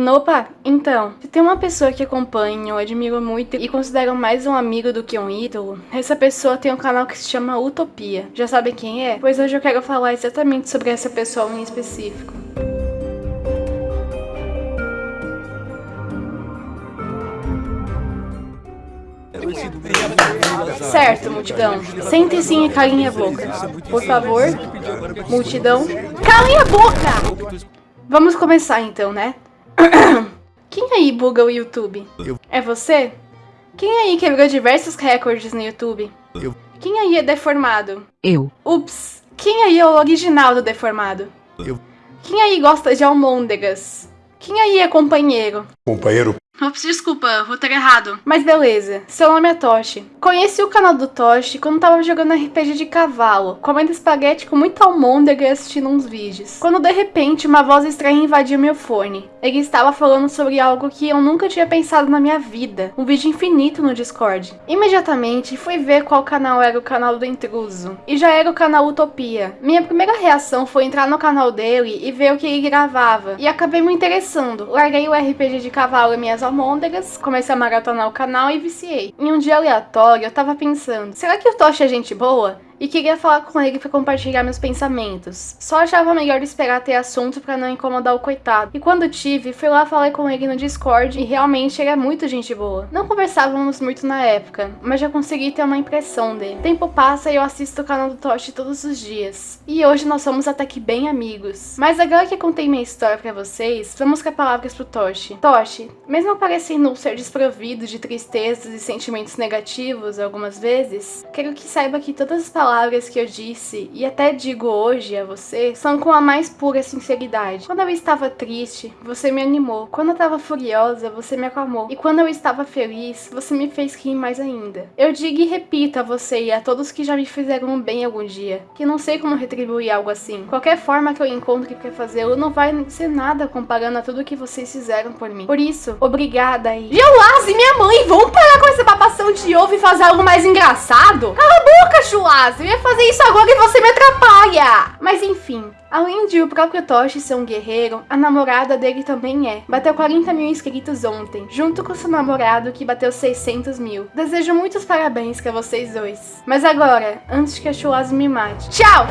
Nopa, então, se tem uma pessoa que acompanho, admiro muito e considero mais um amigo do que um ídolo, essa pessoa tem um canal que se chama Utopia. Já sabe quem é? Pois hoje eu quero falar exatamente sobre essa pessoa em específico. Certo, multidão. Sentem-se e calem a boca. Por favor, multidão, calem a boca! Vamos começar então, né? Quem aí buga o YouTube? Eu. É você? Quem aí quebrou diversos recordes no YouTube? Eu. Quem aí é deformado? Eu. Ups! Quem aí é o original do deformado? Eu. Quem aí gosta de almôndegas? Quem aí é companheiro? Companheiro Ops, desculpa, vou ter errado. Mas beleza, seu nome é Toshi. Conheci o canal do Toshi quando tava jogando RPG de cavalo, comendo espaguete com muita almôndega e assistindo uns vídeos. Quando de repente uma voz estranha invadiu meu fone. Ele estava falando sobre algo que eu nunca tinha pensado na minha vida, um vídeo infinito no Discord. Imediatamente fui ver qual canal era o canal do intruso, e já era o canal Utopia. Minha primeira reação foi entrar no canal dele e ver o que ele gravava, e acabei me interessando. Larguei o RPG de cavalo e minhas almôndegas, comecei a maratonar o canal e viciei. Em um dia aleatório, eu tava pensando, será que o Toshi é gente boa? E queria falar com ele para compartilhar meus pensamentos. Só achava melhor esperar ter assunto para não incomodar o coitado. E quando tive, fui lá falar com ele no Discord e realmente ele é muito gente boa. Não conversávamos muito na época, mas já consegui ter uma impressão dele. Tempo passa e eu assisto o canal do Toshi todos os dias. E hoje nós somos até que bem amigos. Mas agora que contei minha história para vocês, vamos com palavras pro Toshi. Toshi, mesmo parecendo ser desprovido de tristezas e sentimentos negativos algumas vezes, quero que saiba que todas as palavras palavras que eu disse e até digo hoje a você são com a mais pura sinceridade. Quando eu estava triste, você me animou. Quando eu estava furiosa, você me acalmou. E quando eu estava feliz, você me fez rir mais ainda. Eu digo e repito a você e a todos que já me fizeram bem algum dia, que não sei como retribuir algo assim. Qualquer forma que eu encontre para fazê-lo não vai ser nada comparando a tudo que vocês fizeram por mim. Por isso, obrigada aí. Geolase, minha mãe, vamos parar com essa papação de ovo e fazer algo mais engraçado? Cala a boca, Chulase! Eu ia fazer isso agora e você me atrapalha! Mas enfim, além de o próprio Toshi ser um guerreiro, a namorada dele também é. Bateu 40 mil inscritos ontem, junto com seu namorado que bateu 600 mil. Desejo muitos parabéns pra vocês dois. Mas agora, antes que a Chulaz me mate. Tchau!